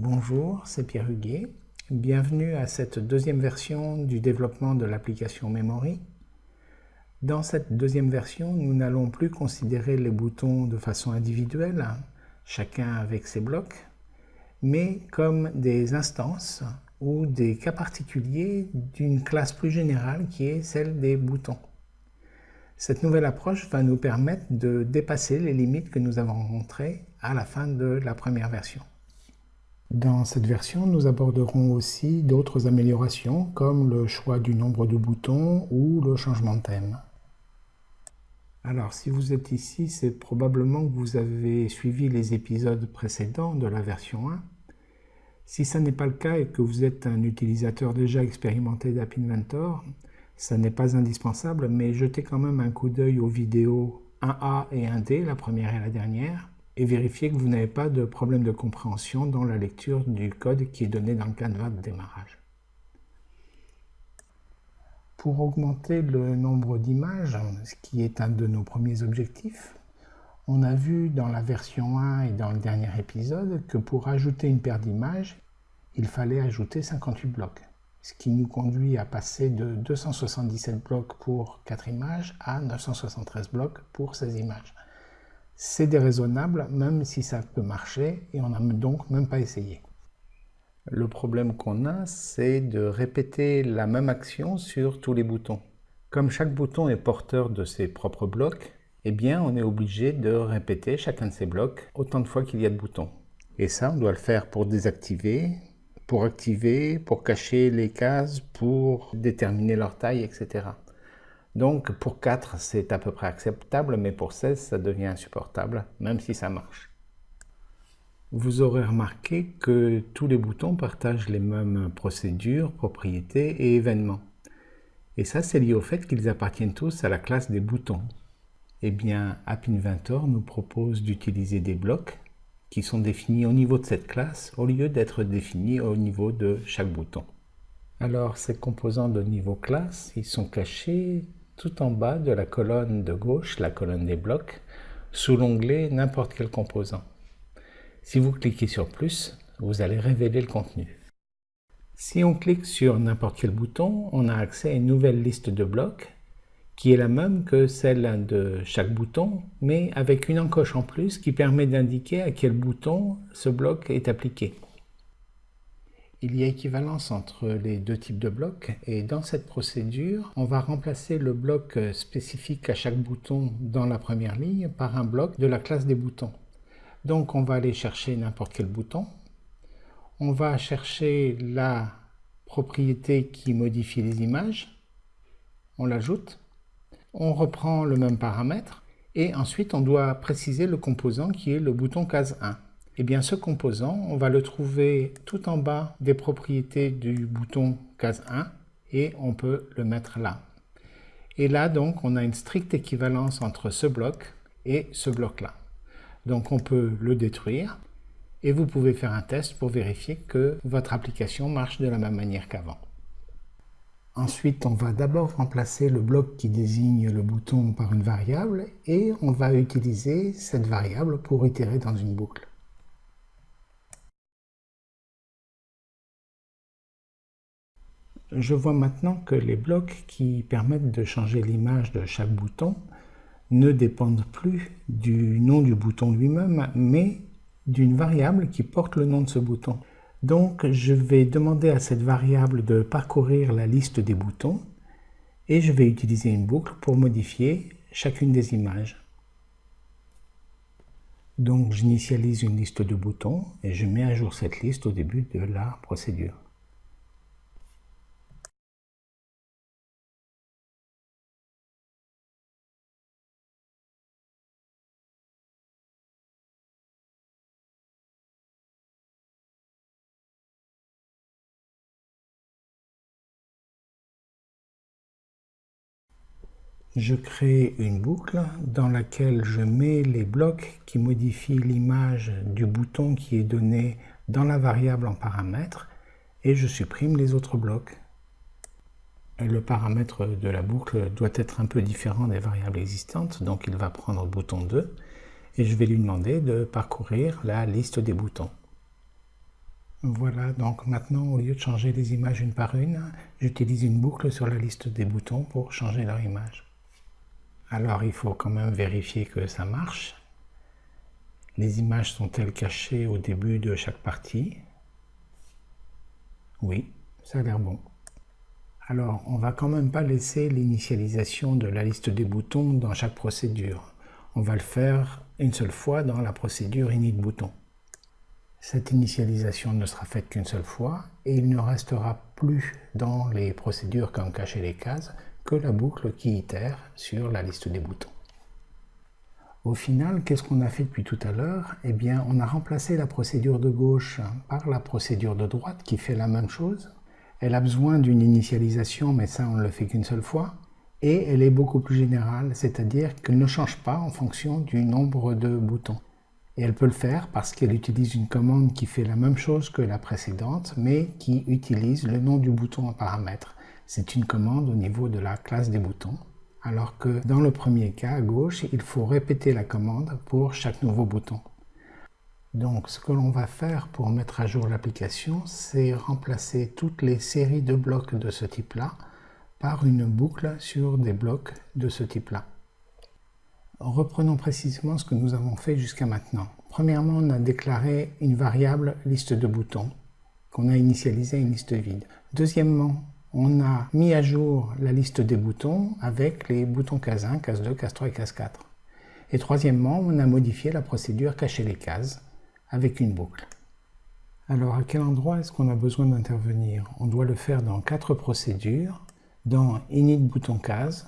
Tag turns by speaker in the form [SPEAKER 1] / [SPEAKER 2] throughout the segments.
[SPEAKER 1] Bonjour, c'est Pierre Huguet. Bienvenue à cette deuxième version du développement de l'application Memory. Dans cette deuxième version, nous n'allons plus considérer les boutons de façon individuelle, chacun avec ses blocs, mais comme des instances ou des cas particuliers d'une classe plus générale qui est celle des boutons. Cette nouvelle approche va nous permettre de dépasser les limites que nous avons rencontrées à la fin de la première version. Dans cette version, nous aborderons aussi d'autres améliorations comme le choix du nombre de boutons ou le changement de thème. Alors, si vous êtes ici, c'est probablement que vous avez suivi les épisodes précédents de la version 1. Si ce n'est pas le cas et que vous êtes un utilisateur déjà expérimenté d'App Inventor, ça n'est pas indispensable, mais jetez quand même un coup d'œil aux vidéos 1A et 1D, la première et la dernière, et vérifiez que vous n'avez pas de problème de compréhension dans la lecture du code qui est donné dans le canevas de démarrage. Pour augmenter le nombre d'images, ce qui est un de nos premiers objectifs, on a vu dans la version 1 et dans le dernier épisode que pour ajouter une paire d'images, il fallait ajouter 58 blocs, ce qui nous conduit à passer de 277 blocs pour 4 images à 973 blocs pour 16 images. C'est déraisonnable, même si ça peut marcher, et on n'a donc même pas essayé. Le problème qu'on a, c'est de répéter la même action sur tous les boutons. Comme chaque bouton est porteur de ses propres blocs, eh bien on est obligé de répéter chacun de ces blocs autant de fois qu'il y a de boutons. Et ça, on doit le faire pour désactiver, pour activer, pour cacher les cases, pour déterminer leur taille, etc. Donc pour 4, c'est à peu près acceptable, mais pour 16, ça devient insupportable, même si ça marche. Vous aurez remarqué que tous les boutons partagent les mêmes procédures, propriétés et événements. Et ça, c'est lié au fait qu'ils appartiennent tous à la classe des boutons. Eh bien, App Inventor nous propose d'utiliser des blocs qui sont définis au niveau de cette classe au lieu d'être définis au niveau de chaque bouton. Alors, ces composants de niveau classe, ils sont cachés tout en bas de la colonne de gauche, la colonne des blocs, sous l'onglet N'importe quel composant. Si vous cliquez sur plus, vous allez révéler le contenu. Si on clique sur n'importe quel bouton, on a accès à une nouvelle liste de blocs qui est la même que celle de chaque bouton, mais avec une encoche en plus qui permet d'indiquer à quel bouton ce bloc est appliqué. Il y a équivalence entre les deux types de blocs et dans cette procédure, on va remplacer le bloc spécifique à chaque bouton dans la première ligne par un bloc de la classe des boutons. Donc on va aller chercher n'importe quel bouton. On va chercher la propriété qui modifie les images. On l'ajoute on reprend le même paramètre et ensuite on doit préciser le composant qui est le bouton case 1. Et eh bien ce composant, on va le trouver tout en bas des propriétés du bouton case 1 et on peut le mettre là. Et là donc on a une stricte équivalence entre ce bloc et ce bloc là. Donc on peut le détruire et vous pouvez faire un test pour vérifier que votre application marche de la même manière qu'avant. Ensuite, on va d'abord remplacer le bloc qui désigne le bouton par une variable et on va utiliser cette variable pour itérer dans une boucle. Je vois maintenant que les blocs qui permettent de changer l'image de chaque bouton ne dépendent plus du nom du bouton lui-même, mais d'une variable qui porte le nom de ce bouton. Donc, je vais demander à cette variable de parcourir la liste des boutons et je vais utiliser une boucle pour modifier chacune des images. Donc, j'initialise une liste de boutons et je mets à jour cette liste au début de la procédure. Je crée une boucle dans laquelle je mets les blocs qui modifient l'image du bouton qui est donné dans la variable en paramètre et je supprime les autres blocs. Le paramètre de la boucle doit être un peu différent des variables existantes, donc il va prendre bouton 2 et je vais lui demander de parcourir la liste des boutons. Voilà, donc maintenant, au lieu de changer les images une par une, j'utilise une boucle sur la liste des boutons pour changer leur image. Alors, il faut quand même vérifier que ça marche. Les images sont-elles cachées au début de chaque partie Oui, ça a l'air bon. Alors, on va quand même pas laisser l'initialisation de la liste des boutons dans chaque procédure. On va le faire une seule fois dans la procédure init bouton. Cette initialisation ne sera faite qu'une seule fois et il ne restera plus dans les procédures comme cacher les cases la boucle qui itère sur la liste des boutons. Au final, qu'est-ce qu'on a fait depuis tout à l'heure? Eh bien, on a remplacé la procédure de gauche par la procédure de droite qui fait la même chose. Elle a besoin d'une initialisation, mais ça, on ne le fait qu'une seule fois. Et elle est beaucoup plus générale, c'est-à-dire qu'elle ne change pas en fonction du nombre de boutons. Et elle peut le faire parce qu'elle utilise une commande qui fait la même chose que la précédente, mais qui utilise le nom du bouton en paramètre. C'est une commande au niveau de la classe des boutons, alors que dans le premier cas, à gauche, il faut répéter la commande pour chaque nouveau bouton. Donc ce que l'on va faire pour mettre à jour l'application, c'est remplacer toutes les séries de blocs de ce type-là par une boucle sur des blocs de ce type-là. Reprenons précisément ce que nous avons fait jusqu'à maintenant. Premièrement, on a déclaré une variable liste de boutons qu'on a initialisé à une liste vide. Deuxièmement, on a mis à jour la liste des boutons avec les boutons case 1, case 2, case 3 et case 4. Et troisièmement, on a modifié la procédure cacher les cases avec une boucle. Alors à quel endroit est-ce qu'on a besoin d'intervenir? On doit le faire dans quatre procédures, dans init bouton case,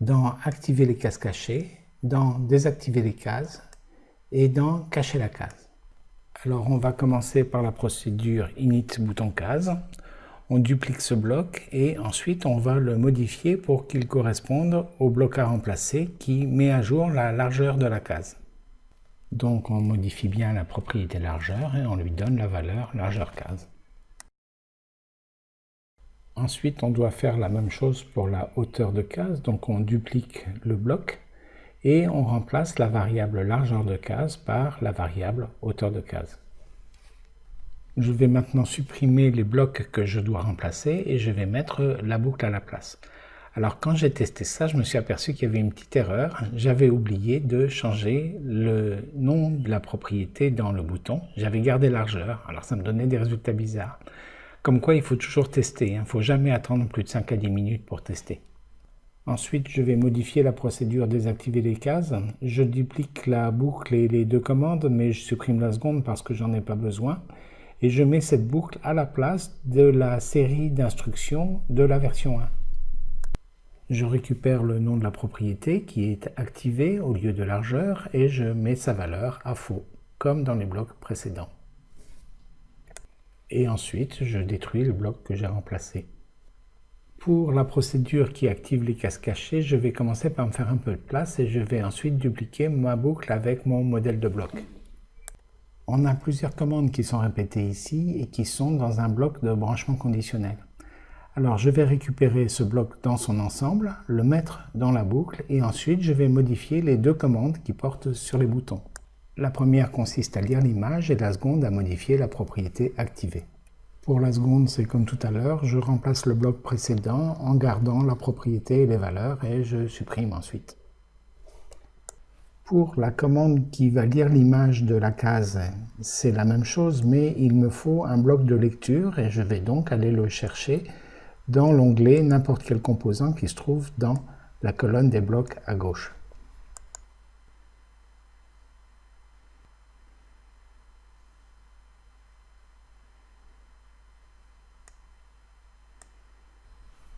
[SPEAKER 1] dans activer les cases cachées dans désactiver les cases et dans cacher la case. Alors on va commencer par la procédure init bouton case. On duplique ce bloc et ensuite on va le modifier pour qu'il corresponde au bloc à remplacer qui met à jour la largeur de la case. Donc on modifie bien la propriété largeur et on lui donne la valeur largeur case. Ensuite on doit faire la même chose pour la hauteur de case, donc on duplique le bloc et on remplace la variable largeur de case par la variable hauteur de case. Je vais maintenant supprimer les blocs que je dois remplacer et je vais mettre la boucle à la place. Alors quand j'ai testé ça, je me suis aperçu qu'il y avait une petite erreur. J'avais oublié de changer le nom de la propriété dans le bouton. J'avais gardé largeur, alors ça me donnait des résultats bizarres. Comme quoi il faut toujours tester, il ne faut jamais attendre plus de 5 à 10 minutes pour tester. Ensuite, je vais modifier la procédure désactiver les cases. Je duplique la boucle et les deux commandes, mais je supprime la seconde parce que j'en ai pas besoin. Et je mets cette boucle à la place de la série d'instructions de la version 1. Je récupère le nom de la propriété qui est activé au lieu de largeur et je mets sa valeur à faux, comme dans les blocs précédents. Et ensuite, je détruis le bloc que j'ai remplacé. Pour la procédure qui active les cases cachées, je vais commencer par me faire un peu de place et je vais ensuite dupliquer ma boucle avec mon modèle de bloc. On a plusieurs commandes qui sont répétées ici et qui sont dans un bloc de branchement conditionnel. Alors je vais récupérer ce bloc dans son ensemble, le mettre dans la boucle et ensuite je vais modifier les deux commandes qui portent sur les boutons. La première consiste à lire l'image et la seconde à modifier la propriété activée. Pour la seconde, c'est comme tout à l'heure, je remplace le bloc précédent en gardant la propriété et les valeurs et je supprime ensuite. Pour la commande qui va lire l'image de la case, c'est la même chose, mais il me faut un bloc de lecture et je vais donc aller le chercher dans l'onglet n'importe quel composant qui se trouve dans la colonne des blocs à gauche.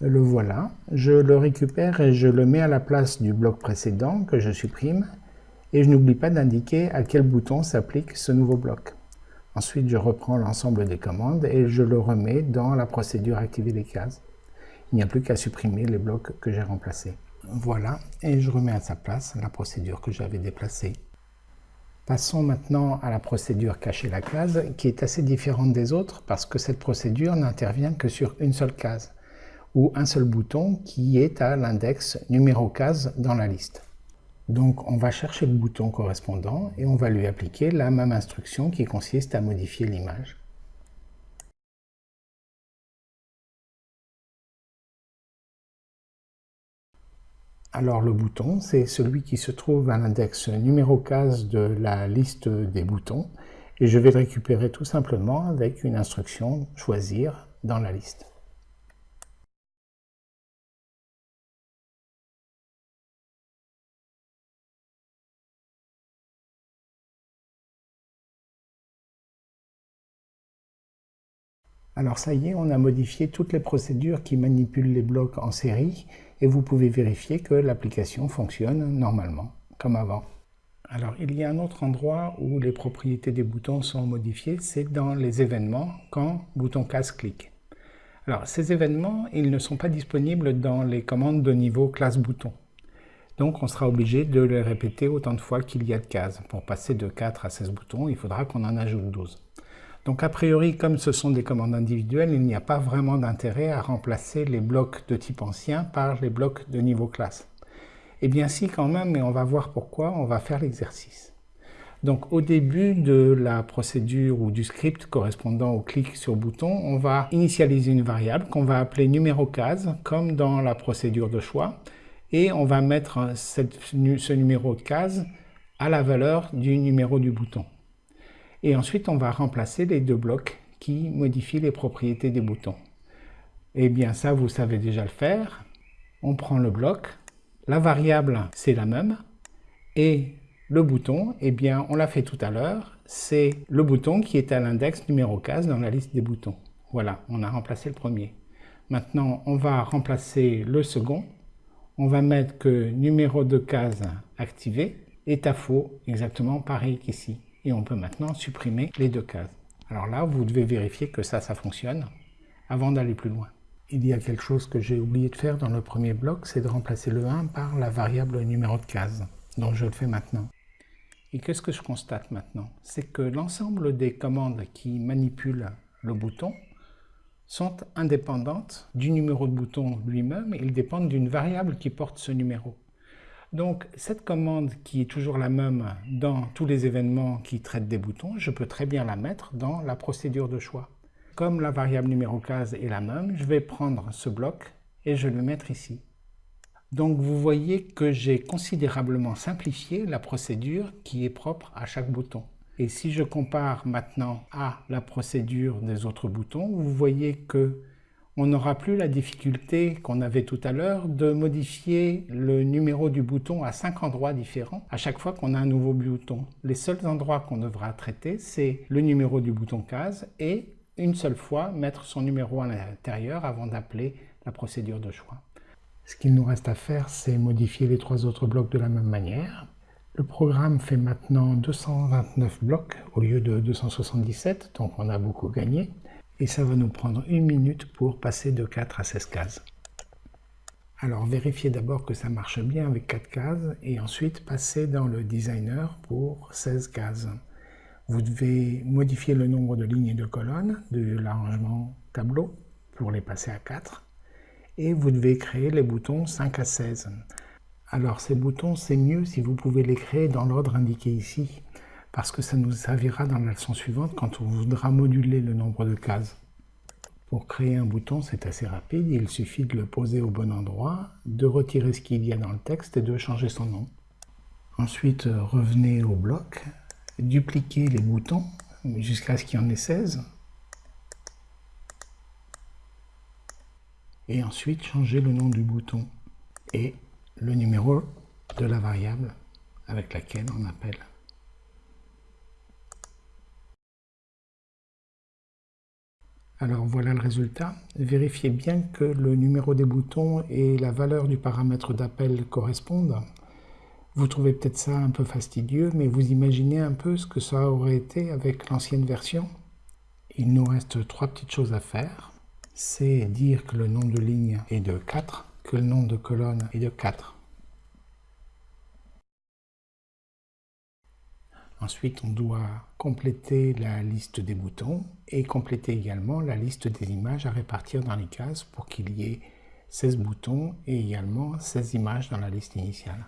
[SPEAKER 1] Le voilà, je le récupère et je le mets à la place du bloc précédent que je supprime et je n'oublie pas d'indiquer à quel bouton s'applique ce nouveau bloc. Ensuite, je reprends l'ensemble des commandes et je le remets dans la procédure activer les cases. Il n'y a plus qu'à supprimer les blocs que j'ai remplacés. Voilà, et je remets à sa place la procédure que j'avais déplacée. Passons maintenant à la procédure cacher la case, qui est assez différente des autres parce que cette procédure n'intervient que sur une seule case ou un seul bouton qui est à l'index numéro case dans la liste. Donc on va chercher le bouton correspondant et on va lui appliquer la même instruction qui consiste à modifier l'image. Alors le bouton, c'est celui qui se trouve à l'index numéro 15 de la liste des boutons et je vais le récupérer tout simplement avec une instruction « Choisir » dans la liste. Alors ça y est, on a modifié toutes les procédures qui manipulent les blocs en série et vous pouvez vérifier que l'application fonctionne normalement, comme avant. Alors il y a un autre endroit où les propriétés des boutons sont modifiées, c'est dans les événements quand bouton casse clique. Alors ces événements, ils ne sont pas disponibles dans les commandes de niveau classe bouton. Donc on sera obligé de les répéter autant de fois qu'il y a de cases. Pour passer de 4 à 16 boutons, il faudra qu'on en ajoute 12. Donc a priori, comme ce sont des commandes individuelles, il n'y a pas vraiment d'intérêt à remplacer les blocs de type ancien par les blocs de niveau classe. Eh bien si quand même, mais on va voir pourquoi, on va faire l'exercice. Donc au début de la procédure ou du script correspondant au clic sur bouton, on va initialiser une variable qu'on va appeler numéro case, comme dans la procédure de choix, et on va mettre ce numéro de case à la valeur du numéro du bouton. Et ensuite, on va remplacer les deux blocs qui modifient les propriétés des boutons. Eh bien, ça, vous savez déjà le faire. On prend le bloc, la variable, c'est la même, et le bouton, eh bien, on l'a fait tout à l'heure, c'est le bouton qui est à l'index numéro 15 dans la liste des boutons. Voilà, on a remplacé le premier. Maintenant, on va remplacer le second. On va mettre que numéro de case activé est à faux, exactement pareil qu'ici et on peut maintenant supprimer les deux cases. Alors là, vous devez vérifier que ça, ça fonctionne avant d'aller plus loin. Il y a quelque chose que j'ai oublié de faire dans le premier bloc, c'est de remplacer le 1 par la variable numéro de case. Donc je le fais maintenant. Et qu'est-ce que je constate maintenant? C'est que l'ensemble des commandes qui manipulent le bouton sont indépendantes du numéro de bouton lui-même, ils dépendent d'une variable qui porte ce numéro. Donc cette commande qui est toujours la même dans tous les événements qui traitent des boutons, je peux très bien la mettre dans la procédure de choix. Comme la variable numéro case est la même, je vais prendre ce bloc et je le mettre ici. Donc vous voyez que j'ai considérablement simplifié la procédure qui est propre à chaque bouton. Et si je compare maintenant à la procédure des autres boutons, vous voyez que on n'aura plus la difficulté qu'on avait tout à l'heure de modifier le numéro du bouton à cinq endroits différents à chaque fois qu'on a un nouveau bouton. Les seuls endroits qu'on devra traiter, c'est le numéro du bouton case et une seule fois mettre son numéro à l'intérieur avant d'appeler la procédure de choix. Ce qu'il nous reste à faire, c'est modifier les trois autres blocs de la même manière. Le programme fait maintenant 229 blocs au lieu de 277, donc on a beaucoup gagné et ça va nous prendre une minute pour passer de 4 à 16 cases. Alors vérifiez d'abord que ça marche bien avec 4 cases et ensuite passez dans le designer pour 16 cases. Vous devez modifier le nombre de lignes et de colonnes de l'arrangement tableau pour les passer à 4 et vous devez créer les boutons 5 à 16. Alors ces boutons c'est mieux si vous pouvez les créer dans l'ordre indiqué ici parce que ça nous servira dans la leçon suivante quand on voudra moduler le nombre de cases. Pour créer un bouton, c'est assez rapide, il suffit de le poser au bon endroit, de retirer ce qu'il y a dans le texte et de changer son nom. Ensuite, revenez au bloc, dupliquez les boutons jusqu'à ce qu'il y en ait 16. Et ensuite, changez le nom du bouton et le numéro de la variable avec laquelle on appelle. Alors voilà le résultat. Vérifiez bien que le numéro des boutons et la valeur du paramètre d'appel correspondent. Vous trouvez peut-être ça un peu fastidieux, mais vous imaginez un peu ce que ça aurait été avec l'ancienne version. Il nous reste trois petites choses à faire. C'est dire que le nombre de lignes est de 4, que le nombre de colonnes est de 4. Ensuite, on doit compléter la liste des boutons et compléter également la liste des images à répartir dans les cases pour qu'il y ait 16 boutons et également 16 images dans la liste initiale.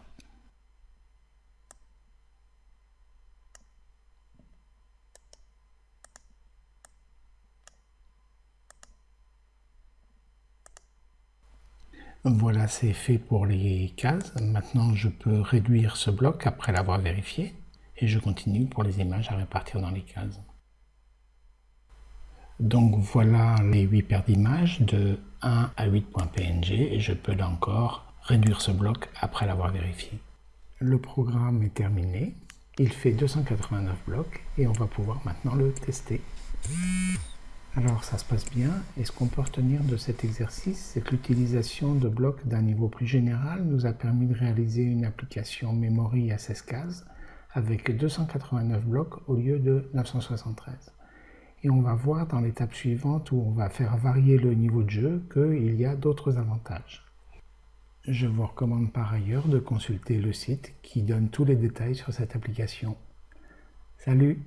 [SPEAKER 1] Voilà, c'est fait pour les cases. Maintenant, je peux réduire ce bloc après l'avoir vérifié. Et je continue pour les images à répartir dans les cases. Donc voilà les 8 paires d'images de 1 à 8.png et je peux là encore réduire ce bloc après l'avoir vérifié. Le programme est terminé. Il fait 289 blocs et on va pouvoir maintenant le tester. Alors ça se passe bien et ce qu'on peut retenir de cet exercice, c'est que l'utilisation de blocs d'un niveau plus général nous a permis de réaliser une application memory à 16 cases avec 289 blocs au lieu de 973. Et on va voir dans l'étape suivante où on va faire varier le niveau de jeu qu'il y a d'autres avantages. Je vous recommande par ailleurs de consulter le site qui donne tous les détails sur cette application. Salut